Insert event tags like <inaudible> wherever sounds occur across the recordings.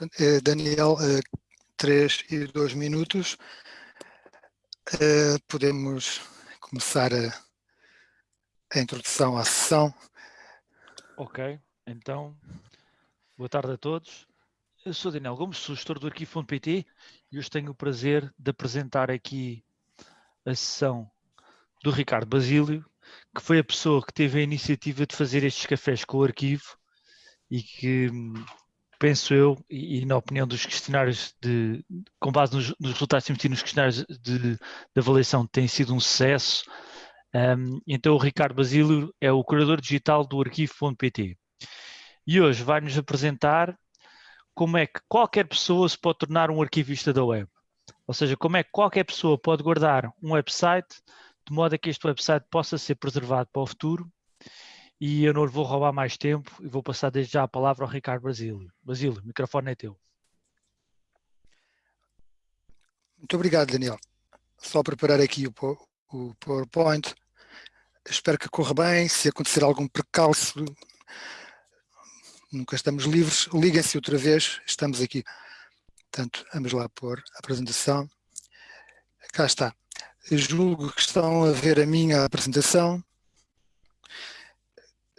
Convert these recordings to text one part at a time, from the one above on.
Eh, Daniel, eh, três e dois minutos. Eh, podemos começar a, introdução à sessão. Ok, então, boa tarde a todos. Eu sou Daniel Gomes, sou gestor do arquivo.pt e hoje tenho o prazer de apresentar aqui a sessão do Ricardo Basílio, que foi a pessoa que teve a iniciativa de fazer estes cafés com o arquivo e que penso eu, e, e, na opinião dos questionários, de, com base nos, nos resultados emitidos nos questionários de, de, avaliação, tem sido um sucesso. Um, então o Ricardo Basílio é o curador digital do arquivo.pt e hoje vai-nos apresentar como é que qualquer pessoa se pode tornar um arquivista da web. Ou seja, como é que qualquer pessoa pode guardar um website de modo a que este website possa ser preservado para o futuro e eu não vou roubar mais tempo e vou passar desde já a palavra ao Ricardo Basílio. Basílio, o microfone é teu. Muito obrigado, Daniel. Só preparar aqui o, PowerPoint. Espero que corra bem. Se acontecer algum precalço, nunca estamos livres. Liguem-se outra vez, estamos aqui. Portanto, vamos lá pôr a apresentação. Cá está. Julgo que estão a ver a minha apresentação.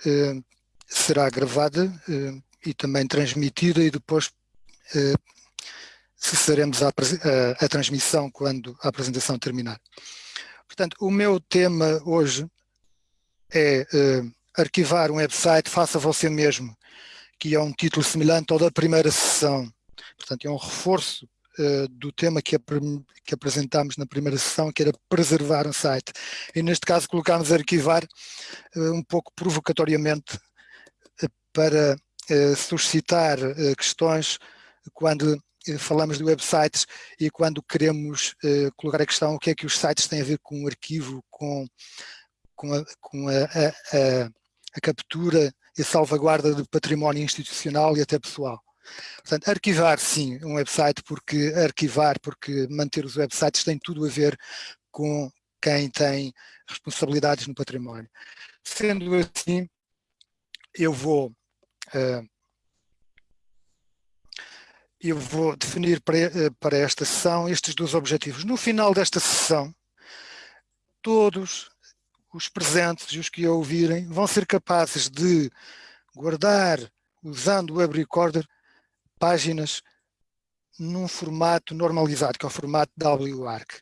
Eh, será gravada eh, e também transmitida e depois eh, cessaremos a, a, a, transmissão quando a apresentação terminar. Portanto, o meu tema hoje é arquivar um website, faça você mesmo, que é um título semelhante ao da primeira sessão. Portanto, é um reforço uh, do tema que, que apresentámos na primeira sessão, que era preservar um site. E neste caso colocámos arquivar uh, um pouco provocatoriamente uh, para suscitar questões quando falamos de websites e quando queremos colocar a questão o que é que os sites têm a ver com o arquivo, com, com, a, com a, a, a captura e salvaguarda de património institucional e até pessoal. Portanto, arquivar sim um website, porque arquivar, porque manter os websites tem tudo a ver com quem tem responsabilidades no património. Sendo assim, eu vou uh, eu vou definir para, uh, para esta sessão estes dois objetivos. No final desta sessão, todos os presentes e os que a ouvirem vão ser capazes de guardar, usando o Web Recorder, páginas num formato normalizado, que é o formato WARC.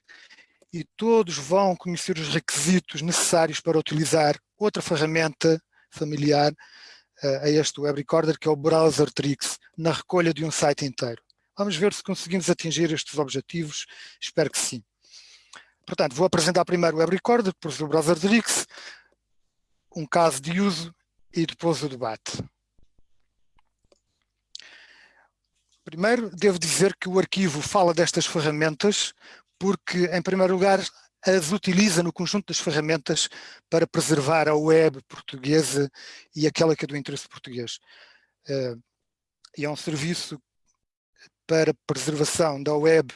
E todos vão conhecer os requisitos necessários para utilizar outra ferramenta familiar uh, a este Web Recorder, que é o Browser Tricks, na recolha de um site inteiro. Vamos ver se conseguimos atingir estes objetivos, espero que sim. Portanto, vou apresentar primeiro o Web Recorder, depois o Browser Tricks, um caso de uso e depois o debate. Primeiro, devo dizer que o arquivo fala destas ferramentas porque, em primeiro lugar, as utiliza no conjunto das ferramentas para preservar a web portuguesa e aquela que é do interesse português. Uh, e é um serviço para preservação da web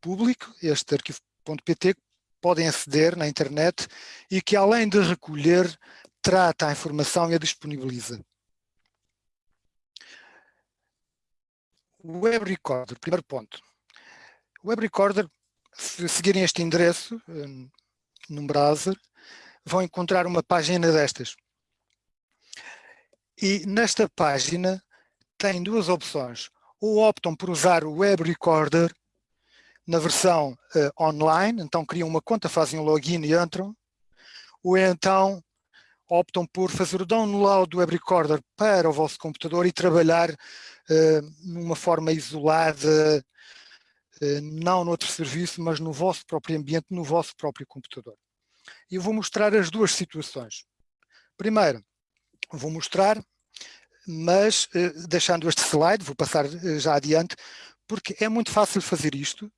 público, este arquivo.pt, podem aceder na internet e que além de recolher, trata a informação e a disponibiliza. Web Recorder, primeiro ponto. O Web Recorder, se seguirem este endereço um, num browser, vão encontrar uma página destas. E nesta página tem duas opções. Ou optam por usar o Web Recorder na versão uh, online, então criam uma conta, fazem um login e entram, ou então optam por fazer o download do Web Recorder para o vosso computador e trabalhar uh, numa forma isolada, uh, não noutro serviço, mas no vosso próprio ambiente, no vosso próprio computador. Eu vou mostrar as duas situações. Primeiro, vou mostrar, mas uh, deixando este slide, vou passar já adiante, porque é muito fácil fazer isto,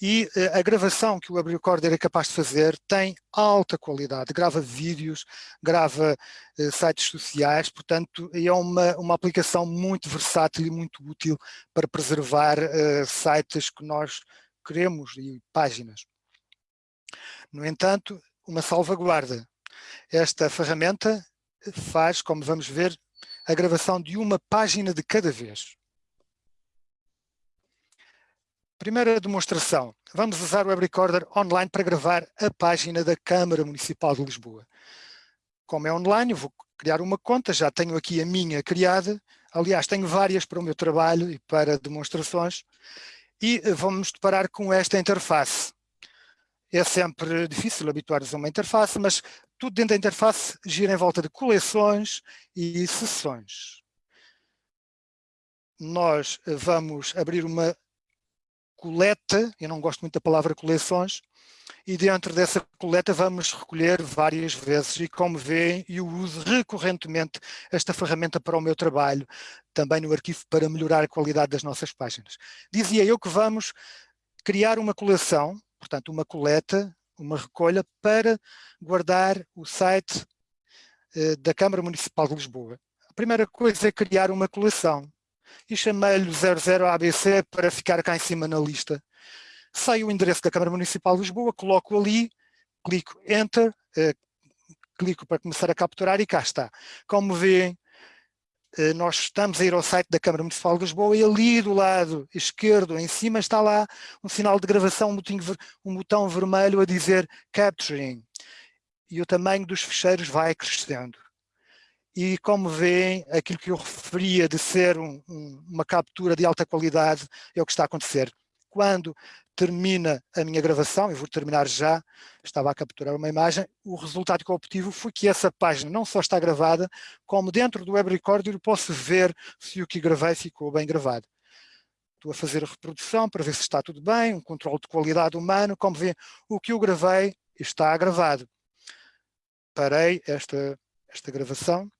e uh, a gravação que o Web Recorder é capaz de fazer tem alta qualidade, grava vídeos, grava uh, sites sociais, portanto é uma, uma aplicação muito versátil e muito útil para preservar uh, sites que nós queremos e páginas. No entanto, uma salvaguarda. Esta ferramenta faz, como vamos ver, a gravação de uma página de cada vez. Primeira demonstração. Vamos usar o Web Recorder online para gravar a página da Câmara Municipal de Lisboa. Como é online, vou criar uma conta, já tenho aqui a minha criada. Aliás, tenho várias para o meu trabalho e para demonstrações. E vamos deparar com esta interface. É sempre difícil habituar-nos a uma interface, mas tudo dentro da interface gira em volta de coleções e sessões. Nós vamos abrir uma coleta, eu não gosto muito da palavra coleções, e dentro dessa coleta vamos recolher várias vezes e como veem eu uso recorrentemente esta ferramenta para o meu trabalho, também no arquivo para melhorar a qualidade das nossas páginas. Dizia eu que vamos criar uma coleção, portanto uma coleta, uma recolha para guardar o site eh, da Câmara Municipal de Lisboa. A primeira coisa é criar uma coleção e chamei-lhe 00ABC para ficar cá em cima na lista. Sai o endereço da Câmara Municipal de Lisboa, coloco ali, clico Enter, eh, clico para começar a capturar e cá está. Como veem, eh, nós estamos a ir ao site da Câmara Municipal de Lisboa e ali do lado esquerdo, em cima, está lá um sinal de gravação, um, botinho, um botão vermelho a dizer Capturing. E o tamanho dos ficheiros vai crescendo e como veem, aquilo que eu referia de ser um, um, uma captura de alta qualidade é o que está a acontecer. Quando termina a minha gravação, eu vou terminar já, estava a capturar uma imagem, o resultado que eu obtive foi que essa página não só está gravada, como dentro do Web Recorder eu posso ver se o que gravei ficou bem gravado. Estou a fazer a reprodução para ver se está tudo bem, um controle de qualidade humano, como vê, o que eu gravei está gravado. Parei esta, esta gravação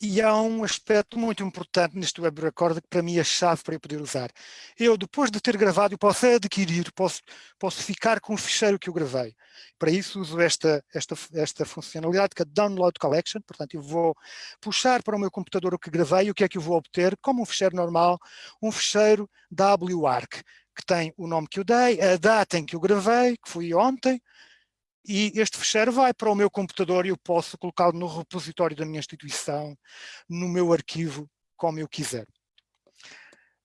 e há um aspecto muito importante neste web recorder que para mim é chave para eu poder usar. Eu, depois de ter gravado, posso adquirir, posso, posso ficar com o ficheiro que eu gravei. Para isso uso esta, esta, esta funcionalidade que é Download Collection, portanto eu vou puxar para o meu computador o que gravei e o que é que eu vou obter, como um ficheiro normal, um ficheiro WARC, que tem o nome que eu dei, a data em que eu gravei, que foi ontem, e este ficheiro vai para o meu computador e eu posso colocá-lo no repositório da minha instituição, no meu arquivo, como eu quiser.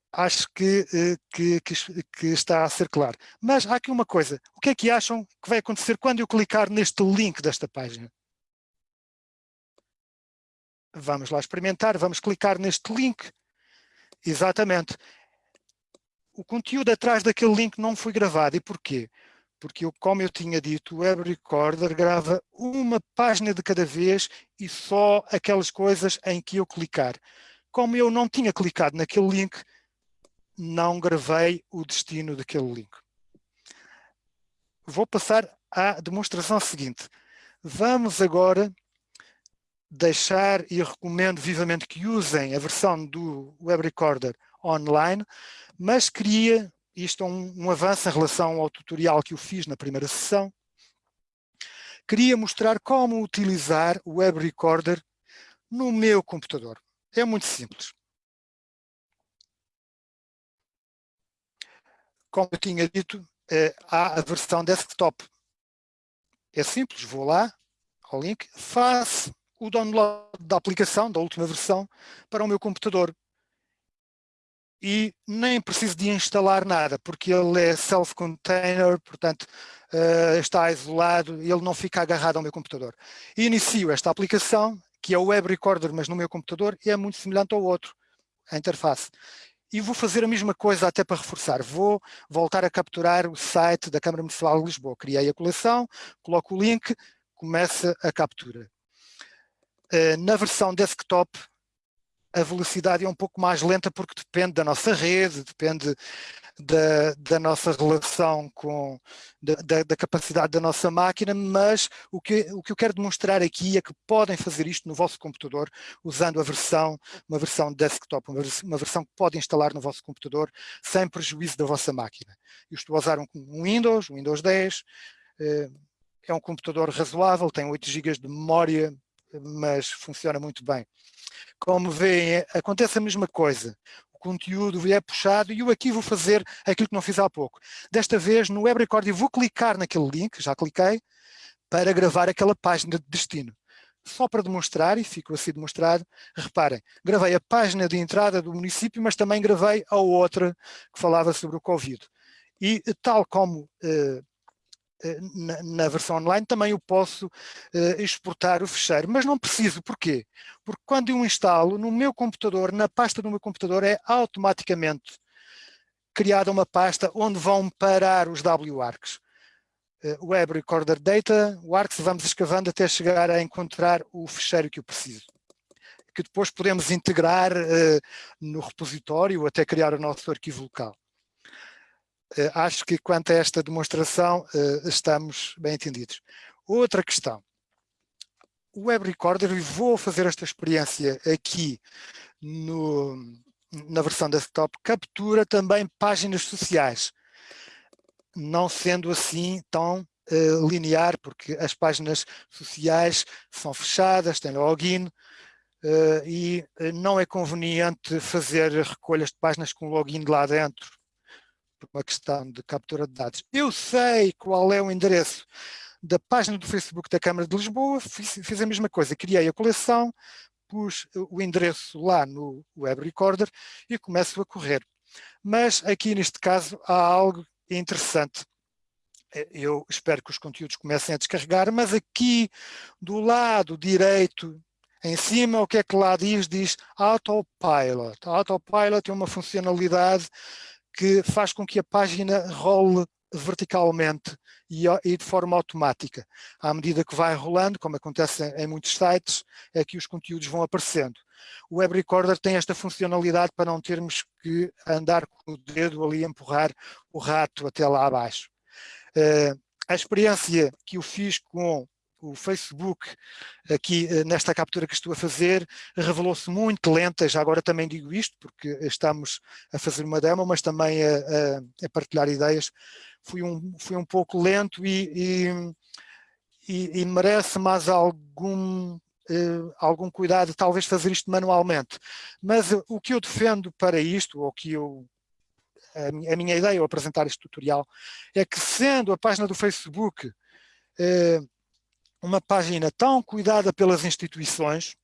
Acho que, eh, que, que, que, está a ser claro. Mas há aqui uma coisa. O que é que acham que vai acontecer quando eu clicar neste link desta página? Vamos lá experimentar. Vamos clicar neste link. Exatamente. O conteúdo atrás daquele link não foi gravado. E porquê? Porque eu, como eu tinha dito, o Web Recorder grava uma página de cada vez e só aquelas coisas em que eu clicar. Como eu não tinha clicado naquele link, não gravei o destino daquele link. Vou passar à demonstração seguinte. Vamos agora deixar e recomendo vivamente que usem a versão do Web Recorder online, mas queria isto é um, um avanço em relação ao tutorial que eu fiz na primeira sessão. Queria mostrar como utilizar o Web Recorder no meu computador. É muito simples. Como eu tinha dito, é, há a versão desktop. É simples, vou lá ao link, faço o download da aplicação, da última versão, para o meu computador e nem preciso de instalar nada, porque ele é self-container, portanto uh, está isolado ele não fica agarrado ao meu computador. Inicio esta aplicação, que é o Web Recorder, mas no meu computador, e é muito semelhante ao outro, a interface. E vou fazer a mesma coisa até para reforçar. Vou voltar a capturar o site da Câmara Municipal de Lisboa. Criei a coleção, coloco o link, começa a captura. Uh, na versão desktop, a velocidade é um pouco mais lenta porque depende da nossa rede, depende da, da nossa relação com, da, da, capacidade da nossa máquina, mas o que, o que eu quero demonstrar aqui é que podem fazer isto no vosso computador usando a versão, uma versão desktop, uma, uma versão que pode instalar no vosso computador sem prejuízo da vossa máquina. Eu estou a usar um, um Windows, um Windows 10, eh, é um computador razoável, tem 8 GB de memória, mas funciona muito bem. Como veem, acontece a mesma coisa. O conteúdo é puxado e eu aqui vou fazer aquilo que não fiz há pouco. Desta vez, no Web Record, eu vou clicar naquele link, já cliquei, para gravar aquela página de destino. Só para demonstrar, e fico assim demonstrado, reparem, gravei a página de entrada do município, mas também gravei a outra que falava sobre o Covid. E tal como na, na, versão online, também eu posso uh, exportar o fecheiro, mas não preciso, porquê? Porque quando eu instalo no meu computador, na pasta do meu computador, é automaticamente criada uma pasta onde vão parar os WARCs. Uh, Web Recorder Data, WARCs, vamos escavando até chegar a encontrar o fecheiro que eu preciso que depois podemos integrar uh, no repositório até criar o nosso arquivo local. Eh, acho que quanto a esta demonstração eh, estamos bem entendidos. Outra questão. O Web Recorder, e vou fazer esta experiência aqui no, na versão desktop, captura também páginas sociais, não sendo assim tão uh, linear, porque as páginas sociais são fechadas, têm login, uh, e não é conveniente fazer recolhas de páginas com login lá dentro, uma questão de captura de dados. Eu sei qual é o endereço da página do Facebook da Câmara de Lisboa, fiz, fiz a mesma coisa, criei a coleção, pus o endereço lá no Web Recorder e começo a correr. Mas aqui neste caso há algo interessante. Eu espero que os conteúdos comecem a descarregar, mas aqui do lado direito, em cima, o que é que lá diz? Diz Autopilot. Autopilot é uma funcionalidade que faz com que a página role verticalmente e, e, de forma automática. À medida que vai rolando, como acontece em, muitos sites, é que os conteúdos vão aparecendo. O Web Recorder tem esta funcionalidade para não termos que andar com o dedo ali empurrar o rato até lá abaixo. Uh, a experiência que eu fiz com o Facebook, aqui eh, nesta captura que estou a fazer, revelou-se muito lenta, já agora também digo isto, porque estamos a fazer uma demo, mas também a, a, a partilhar ideias, fui um, fui um pouco lento e, e, e, merece mais algum, uh, algum cuidado, talvez fazer isto manualmente. Mas uh, o que eu defendo para isto, ou que eu a minha ideia ao apresentar este tutorial é que sendo a página do Facebook uh, uma página tão cuidada pelas instituições,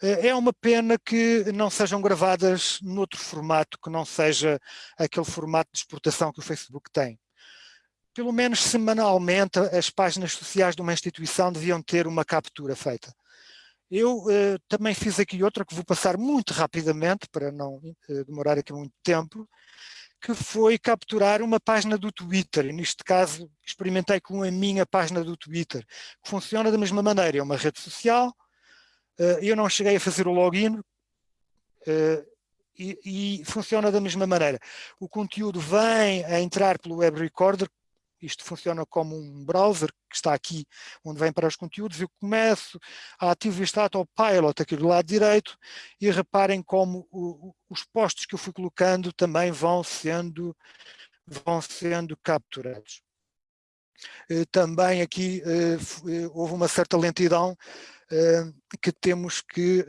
eh, é uma pena que não sejam gravadas noutro formato, que não seja aquele formato de exportação que o Facebook tem. Pelo menos semanalmente as páginas sociais de uma instituição deviam ter uma captura feita. Eu eh, também fiz aqui outra que vou passar muito rapidamente para não eh, demorar aqui muito tempo, que foi capturar uma página do Twitter, neste caso experimentei com a minha página do Twitter, que funciona da mesma maneira, é uma rede social, eh, eu não cheguei a fazer o login, eh, e, e funciona da mesma maneira. O conteúdo vem a entrar pelo Web Recorder, isto funciona como um browser que está aqui, onde vem para os conteúdos, eu começo a ativar este autopilot aqui do lado direito e reparem como o, os postos que eu fui colocando também vão sendo, vão sendo capturados. Eh, também aqui eh, eh, houve uma certa lentidão que temos que,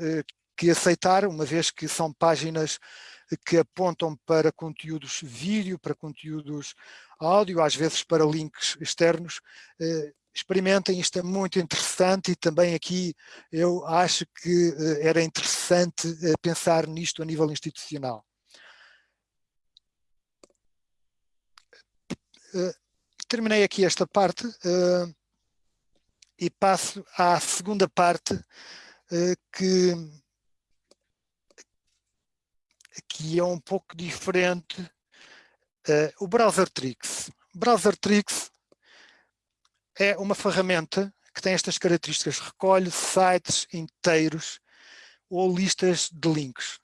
que aceitar, uma vez que são páginas que apontam para conteúdos vídeo, para conteúdos áudio, às vezes para links externos. Eh, experimentem, isto é muito interessante e também aqui eu acho que eh, era interessante eh, pensar nisto a nível institucional. Terminei aqui esta parte e passo à segunda parte que que é um pouco diferente. Uh, o Browser Tricks. Browser Tricks é uma ferramenta que tem estas características, recolhe sites inteiros ou listas de links.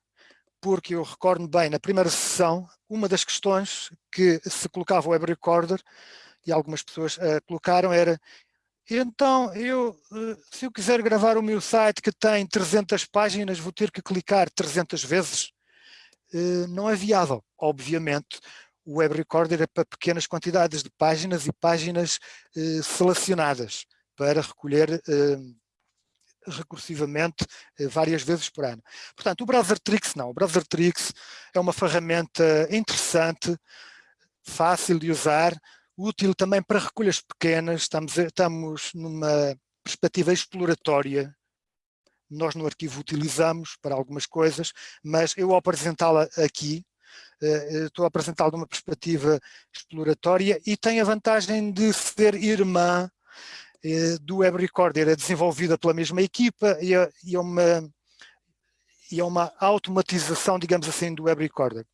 Porque eu recordo bem, na primeira sessão, uma das questões que se colocava o Web Recorder, e algumas pessoas uh, colocaram, era então, eu, uh, se eu quiser gravar o meu site que tem 300 páginas, vou ter que clicar 300 vezes? Eh, não é viável. Obviamente, o Web Recorder é para pequenas quantidades de páginas e páginas eh, selecionadas para recolher eh, recursivamente várias vezes por ano. Portanto, o Browser Tricks não. O Browser Tricks é uma ferramenta interessante, fácil de usar, útil também para recolhas pequenas. Estamos, estamos numa perspectiva exploratória nós no arquivo utilizamos para algumas coisas, mas eu ao apresentá-la aqui, estou a apresentá-lo de uma perspectiva exploratória e tem a vantagem de ser irmã do Web Recorder, é desenvolvida pela mesma equipa e é, e é uma, e é uma automatização, digamos assim, do Web Recorder.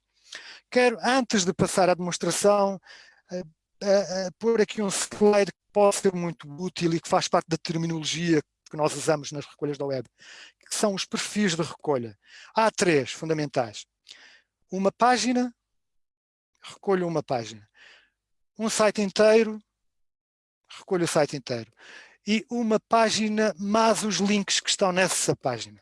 Quero, antes de passar à demonstração, pôr aqui um slide que pode ser muito útil e que faz parte da terminologia que nós usamos nas recolhas da web, que são os perfis de recolha. Há três fundamentais. Uma página, recolho uma página. Um site inteiro, recolho o site inteiro. E uma página mais os links que estão nessa página.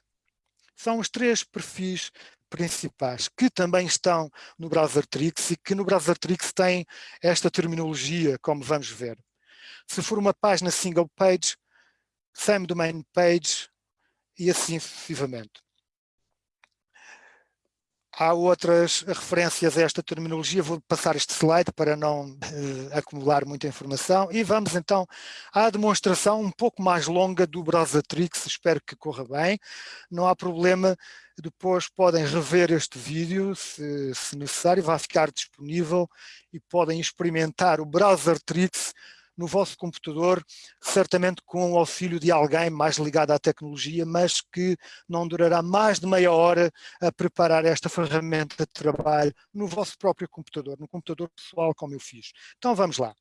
São os três perfis principais, que também estão no browser Trix e que no browser Trix tem esta terminologia, como vamos ver. Se for uma página single page, same domain page e assim sucessivamente. Há outras referências a esta terminologia, vou passar este slide para não uh, acumular muita informação. E vamos então à demonstração um pouco mais longa do browser Trix, espero que corra bem, não há problema, depois podem rever este vídeo se, se necessário, vai ficar disponível e podem experimentar o browser Trix no vosso computador, certamente com o auxílio de alguém mais ligado à tecnologia, mas que não durará mais de meia hora a preparar esta ferramenta de trabalho no vosso próprio computador, no computador pessoal como eu fiz. Então vamos lá.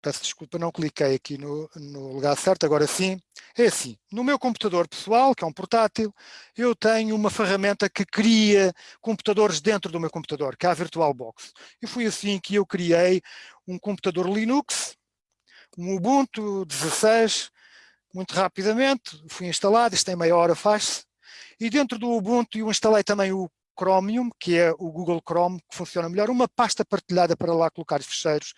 Peço desculpa, não cliquei aqui no, no, lugar certo, agora sim. É assim, no meu computador pessoal, que é um portátil, eu tenho uma ferramenta que cria computadores dentro do meu computador, que é a VirtualBox. E foi assim que eu criei um computador Linux, um Ubuntu 16, muito rapidamente, fui instalado, isto em meia hora faz-se, e dentro do Ubuntu eu instalei também o Chromium, que é o Google Chrome, que funciona melhor, uma pasta partilhada para lá colocar os ficheiros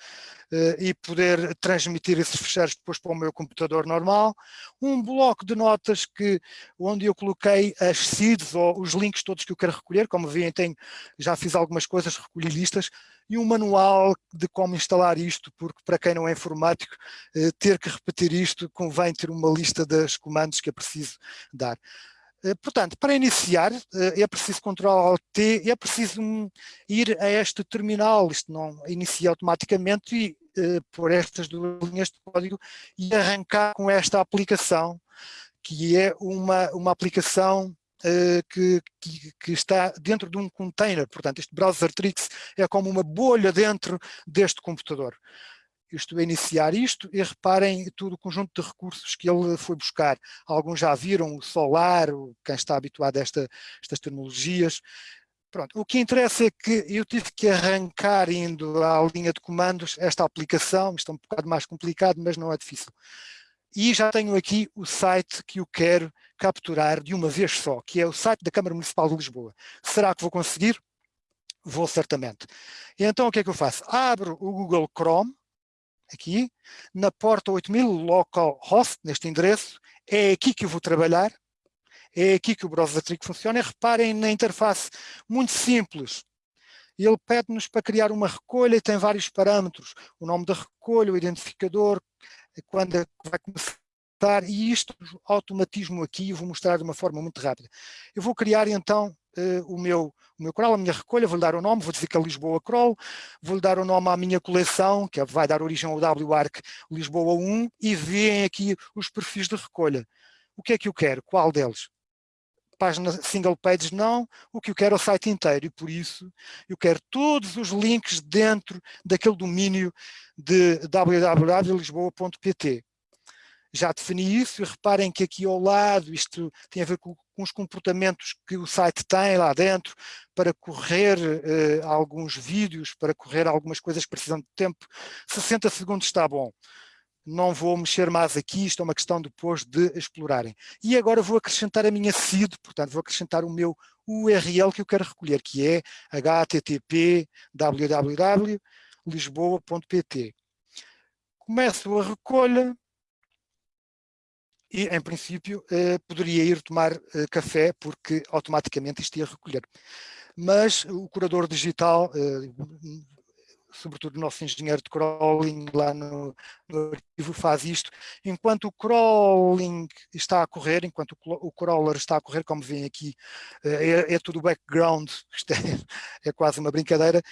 uh, e poder transmitir esses ficheiros depois para o meu computador normal, um bloco de notas que, onde eu coloquei as seeds ou os links todos que eu quero recolher, como veem tenho, já fiz algumas coisas, recolhi listas, e um manual de como instalar isto, porque para quem não é informático, uh, ter que repetir isto convém ter uma lista dos comandos que é preciso dar. Eh, portanto, para iniciar eh, é preciso Ctrl T, é preciso ir a este terminal, isto não inicia automaticamente e eh, por estas duas linhas de código e arrancar com esta aplicação, que é uma, uma aplicação que, que, que, está dentro de um container, portanto este browser Trix é como uma bolha dentro deste computador estou a iniciar isto e reparem todo o conjunto de recursos que ele foi buscar. Alguns já viram o Solar, quem está habituado a esta, estas tecnologias. Pronto, o que interessa é que eu tive que arrancar indo à linha de comandos esta aplicação, isto é um bocado mais complicado, mas não é difícil. E já tenho aqui o site que eu quero capturar de uma vez só, que é o site da Câmara Municipal de Lisboa. Será que vou conseguir? Vou certamente. E então o que é que eu faço? Abro o Google Chrome, aqui, na porta 8000 localhost, neste endereço, é aqui que eu vou trabalhar, é aqui que o browser Trick funciona, e reparem na interface, muito simples, ele pede-nos para criar uma recolha e tem vários parâmetros, o nome da recolha, o identificador, quando é vai começar, e isto, automatismo aqui, eu vou mostrar de uma forma muito rápida. Eu vou criar então uh, o, meu, o meu crawl, a minha recolha, vou-lhe dar o nome, vou dizer que é Lisboa Crawl, vou-lhe dar o nome à minha coleção, que é, vai dar origem ao WARC Lisboa 1, e veem aqui os perfis de recolha. O que é que eu quero? Qual deles? página single page não, o que eu quero é o site inteiro e por isso eu quero todos os links dentro daquele domínio de www.lisboa.pt já defini isso e reparem que aqui ao lado isto tem a ver com, com os comportamentos que o site tem lá dentro para correr uh, alguns vídeos, para correr algumas coisas que precisam de tempo. 60 segundos está bom. Não vou mexer mais aqui, isto é uma questão depois de explorarem. E agora vou acrescentar a minha seed, portanto vou acrescentar o meu URL que eu quero recolher, que é http www lisboa.pt. Começo a recolha, e, em princípio, eh, poderia ir tomar eh, café, porque automaticamente isto ia recolher. Mas o curador digital, eh, sobretudo o nosso engenheiro de crawling lá no, no arquivo faz isto, enquanto o crawling está a correr, enquanto o, o crawler está a correr, como veem aqui, eh, é, é tudo background, <laughs> isto é, é quase uma brincadeira,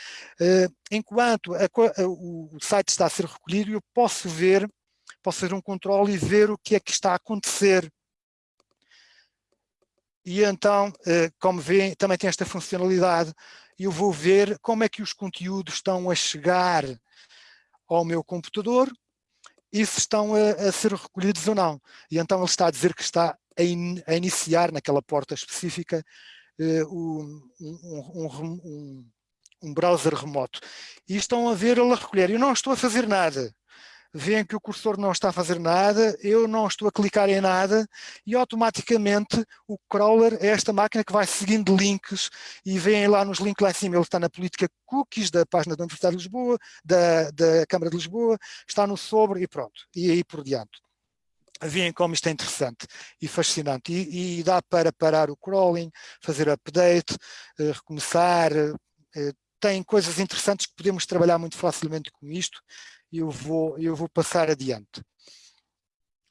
eh, enquanto a, a, o site está a ser recolhido, eu posso ver, posso fazer um controle e ver o que é que está a acontecer e então, eh, como veem, também tem esta funcionalidade. Eu vou ver como é que os conteúdos estão a chegar ao meu computador e se estão a, a ser recolhidos ou não. E então ele está a dizer que está a, in, a iniciar naquela porta específica uh, um, um, um, um, browser remoto. E estão a ver ele a recolher. Eu não estou a fazer nada veem que o cursor não está a fazer nada, eu não estou a clicar em nada e automaticamente o crawler é esta máquina que vai seguindo links e veem lá nos links lá em cima, ele está na política cookies da página da Universidade de Lisboa, da, da Câmara de Lisboa, está no sobre e pronto, e aí por diante. Veem como isto é interessante e fascinante. E, e dá para parar o crawling, fazer update, uh, recomeçar, uh, tem coisas interessantes que podemos trabalhar muito facilmente com isto eu vou, eu vou passar adiante.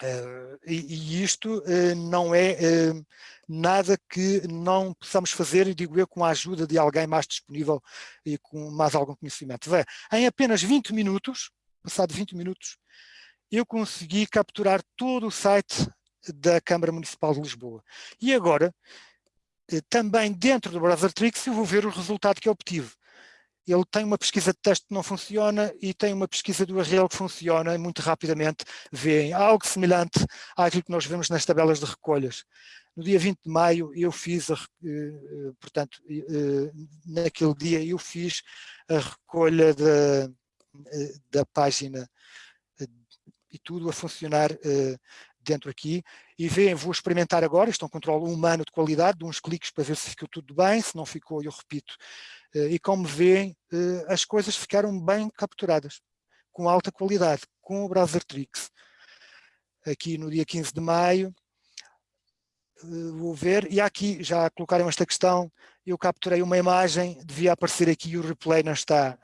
Uh, e, e, isto uh, não é uh, nada que não possamos fazer, e digo eu, com a ajuda de alguém mais disponível e com mais algum conhecimento. Em apenas 20 minutos, passado 20 minutos, eu consegui capturar todo o site da Câmara Municipal de Lisboa. E agora, também dentro do Browser Tricks, eu vou ver o resultado que obtive ele tem uma pesquisa de texto que não funciona e tem uma pesquisa do URL que funciona e muito rapidamente vêem algo semelhante àquilo que nós vemos nas tabelas de recolhas. No dia 20 de maio eu fiz, a, eh, portanto, eh, naquele dia eu fiz a recolha da, eh, da página e tudo a funcionar dentro aqui e veem, vou experimentar agora, isto é um controle humano de qualidade, de uns cliques para ver se ficou tudo bem, se não ficou eu repito eh, e como veem, eh, as coisas ficaram bem capturadas, com alta qualidade, com o Browser Tricks. Aqui no dia 15 de maio, eh, vou ver, e aqui já colocaram esta questão, eu capturei uma imagem, devia aparecer aqui e o replay não está,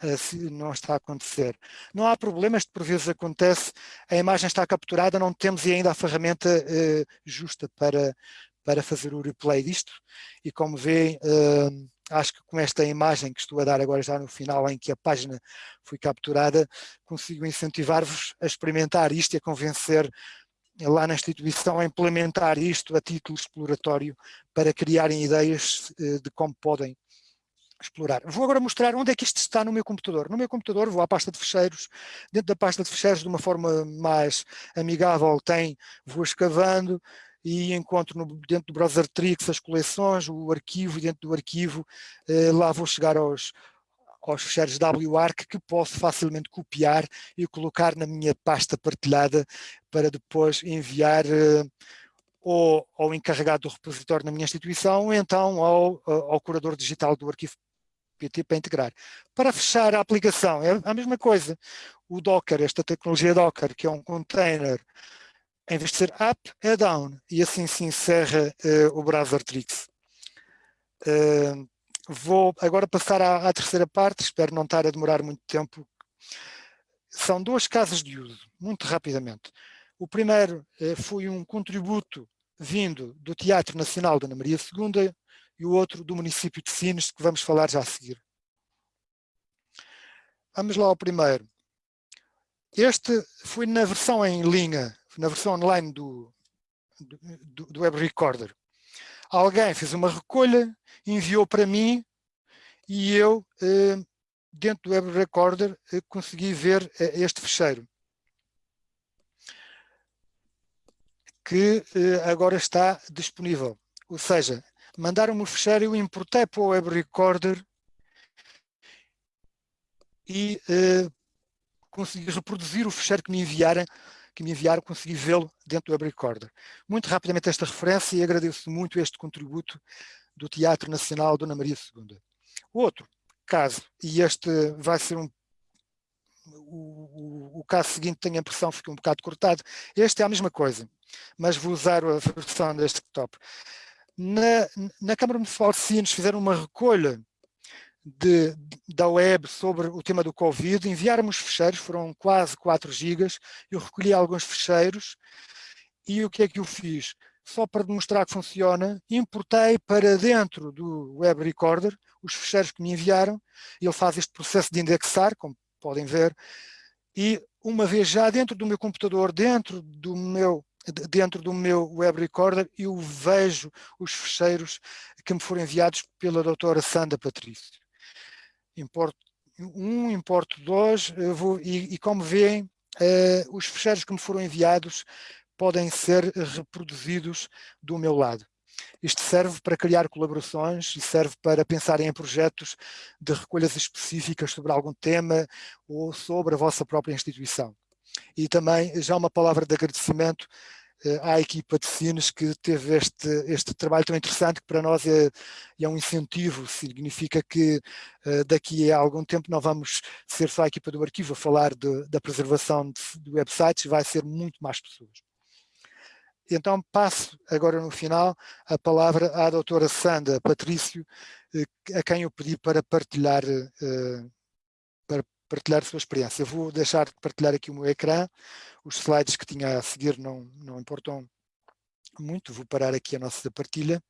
não está a acontecer. Não há problema, isto por vezes acontece, a imagem está capturada, não temos ainda a ferramenta justa para, para fazer o replay disto, e como veem, acho que com esta imagem que estou a dar agora já no final, em que a página foi capturada, consigo incentivar-vos a experimentar isto e a convencer lá na instituição a implementar isto a título exploratório para criarem ideias eh, de como podem explorar. Vou agora mostrar onde é que isto está no meu computador. No meu computador vou à pasta de fecheiros, dentro da pasta de fecheiros de uma forma mais amigável tem, vou escavando, e encontro no, dentro do browser Trix as coleções, o arquivo, e dentro do arquivo eh, lá vou chegar aos, aos fecheiros WARC que posso facilmente copiar e colocar na minha pasta partilhada para depois enviar eh, ou ao encarregado do repositório na minha instituição ou então ao, ao curador digital do arquivo PT para integrar. Para fechar a aplicação é a mesma coisa. O Docker, esta tecnologia Docker, que é um container em vez de ser up, é down. E assim se encerra uh, o browser tricks. Uh, vou agora passar à, à, terceira parte, espero não estar a demorar muito tempo. São duas casas de uso, muito rapidamente. O primeiro uh, foi um contributo vindo do Teatro Nacional da Ana Maria II e o outro do município de Sines, que vamos falar já a seguir. Vamos lá ao primeiro. Este foi na versão em linha na versão online do, do, do Web Recorder. Alguém fez uma recolha, enviou para mim e eu, eh, dentro do Web Recorder, eh, consegui ver eh, este fecheiro. Que agora está disponível. Ou seja, mandaram-me o fecheiro, eu importei para o Web Recorder e consegui reproduzir o fecheiro que me enviaram que me enviaram, consegui vê-lo dentro do Web Recorder. Muito rapidamente esta referência e agradeço muito este contributo do Teatro Nacional Dona Maria II. Outro caso, e este vai ser um o, o, o, caso seguinte tenho a impressão ficou um bocado cortado. Este é a mesma coisa, mas vou usar a versão desktop. Na, na Câmara Municipal de Sines fizeram uma recolha de, da web sobre o tema do Covid, enviaram-me os fecheiros, foram quase 4 gigas, eu recolhi alguns fecheiros e o que é que eu fiz? Só para demonstrar que funciona, importei para dentro do Web Recorder os fecheiros que me enviaram, ele faz este processo de indexar, como podem ver, e uma vez já dentro do meu computador, dentro do meu dentro do meu web recorder, eu vejo os fecheiros que me foram enviados pela doutora Sandra Patrício. Importo um, importo dois, vou, e, e, como veem, uh, os fecheiros que me foram enviados podem ser reproduzidos do meu lado. Isto serve para criar colaborações e serve para pensar em projetos de recolhas específicas sobre algum tema ou sobre a vossa própria instituição. E também já uma palavra de agradecimento à equipa de Cines que teve este, este trabalho tão interessante que para nós é, é um incentivo, significa que uh, daqui a algum tempo não vamos ser só a equipa do arquivo a falar de, da preservação de, de websites, vai ser muito mais pessoas. Então passo agora no final a palavra à doutora Sandra Patrício, eh, a quem eu pedi para partilhar, para partilhar a sua experiência. Eu vou deixar de partilhar aqui o meu ecrã, os slides que tinha a seguir não, não importam muito, vou parar aqui a nossa partilha